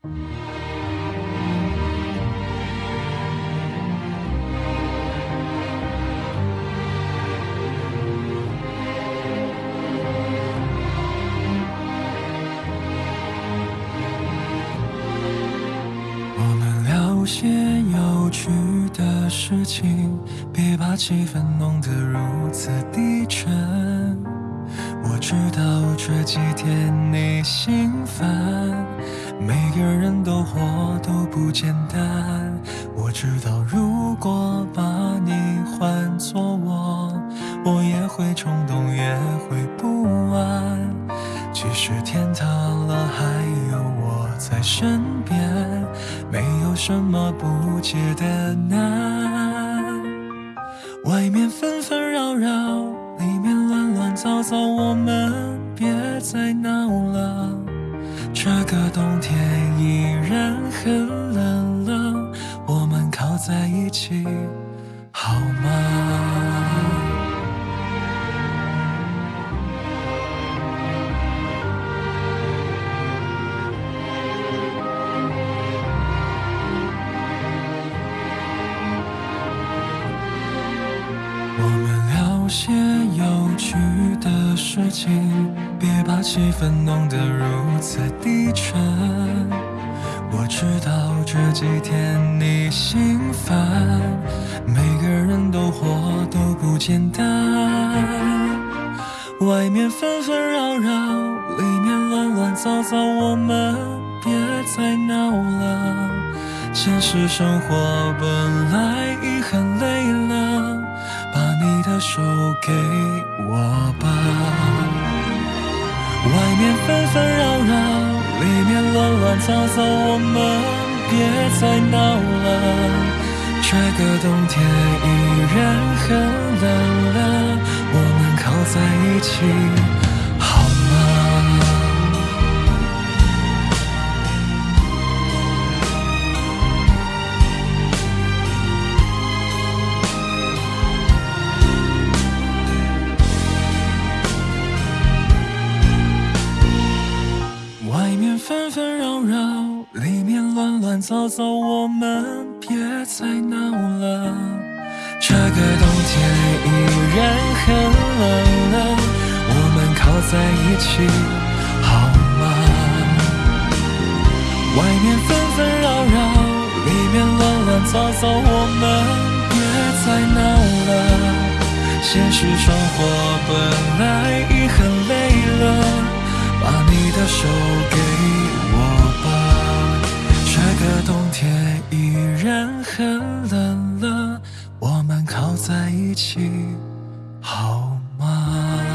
我们聊些有趣的事情，别把气氛弄得如此低沉。我知道这几天你心烦，每个人都活都不简单。我知道如果把你换作我，我也会冲动，也会不安。即使天塌了，还有我在身边，没有什么不解的难。外面纷纷扰扰，早早，我们别再闹了。这个冬天依然很冷了，我们靠在一起好吗？我些有趣的事情，别把气氛弄得如此低沉。我知道这几天你心烦，每个人都活都不简单。外面纷纷扰扰，里面乱乱糟糟，我们别再闹了。现实生活本来已很，手给我吧。外面纷纷扰扰，里面乱乱糟糟，我们别再闹了。这个冬天依然很冷了，我们靠在一起纷纷扰扰，里面乱乱糟糟，我们别再闹了。这个冬天依然很冷了，我们靠在一起好吗？外面纷纷扰扰，里面乱乱糟糟，我们别再闹了。现实生活本来已很累了。把你的手给我们靠在一起好吗？